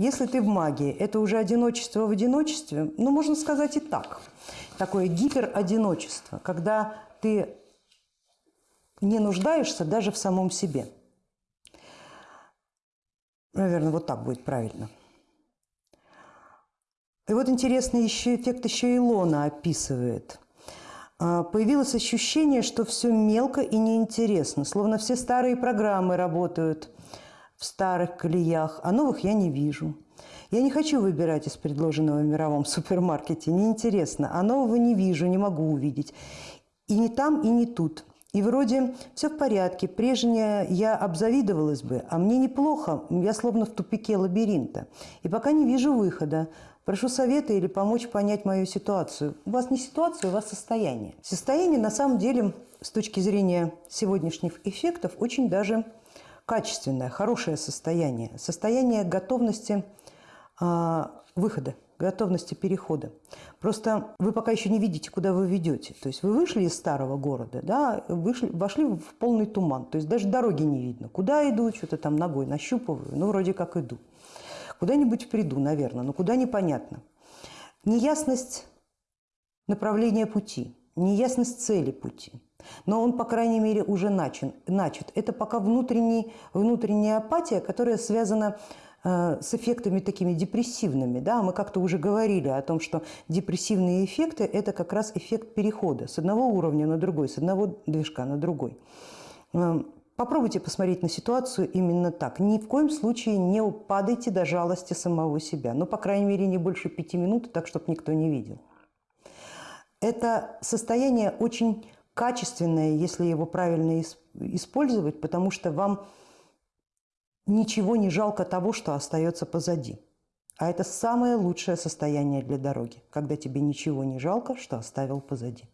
Если ты в магии, это уже одиночество в одиночестве, ну, можно сказать и так. Такое гиперодиночество, когда ты не нуждаешься даже в самом себе. Наверное, вот так будет правильно. И вот интересный еще эффект еще Илона описывает. А, появилось ощущение, что все мелко и неинтересно, словно все старые программы работают в старых колеях, а новых я не вижу. Я не хочу выбирать из предложенного в мировом супермаркете, неинтересно, а нового не вижу, не могу увидеть. И не там, и не тут. И вроде все в порядке, прежнее я обзавидовалась бы, а мне неплохо, я словно в тупике лабиринта. И пока не вижу выхода. Прошу совета или помочь понять мою ситуацию. У вас не ситуация, у вас состояние. Состояние на самом деле с точки зрения сегодняшних эффектов очень даже качественное, хорошее состояние. Состояние готовности э, выхода готовности перехода. Просто вы пока еще не видите, куда вы ведете. То есть вы вышли из старого города, да, вышли, вошли в полный туман. То есть даже дороги не видно. Куда иду, что-то там ногой нащупываю, ну вроде как иду. Куда-нибудь приду, наверное, но куда непонятно. Неясность направления пути, неясность цели пути. Но он, по крайней мере, уже начат. начат. Это пока внутренний, внутренняя апатия, которая связана Э, с эффектами такими депрессивными. Да? Мы как-то уже говорили о том, что депрессивные эффекты – это как раз эффект перехода с одного уровня на другой, с одного движка на другой. Э, попробуйте посмотреть на ситуацию именно так. Ни в коем случае не упадайте до жалости самого себя. Ну, по крайней мере, не больше пяти минут, так, чтобы никто не видел. Это состояние очень качественное, если его правильно использовать, потому что вам ничего не жалко того, что остается позади. А это самое лучшее состояние для дороги, когда тебе ничего не жалко, что оставил позади.